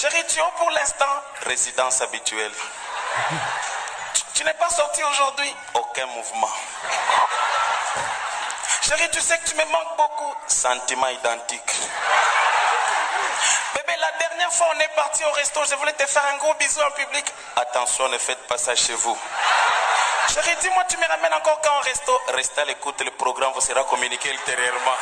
Chérie, tu es pour l'instant Résidence habituelle. Tu, n'es pas sorti aujourd'hui Aucun mouvement. Chérie, tu sais que tu me manques beaucoup. Sentiment identique. Bébé, la dernière fois, on est parti au resto. Je voulais te faire un gros bisou en public. Attention, ne faites pas ça chez vous. Chérie, dis-moi, tu me ramènes encore quand au resto? Restez à l'écoute, le programme vous sera communiqué ultérieurement.